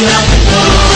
Love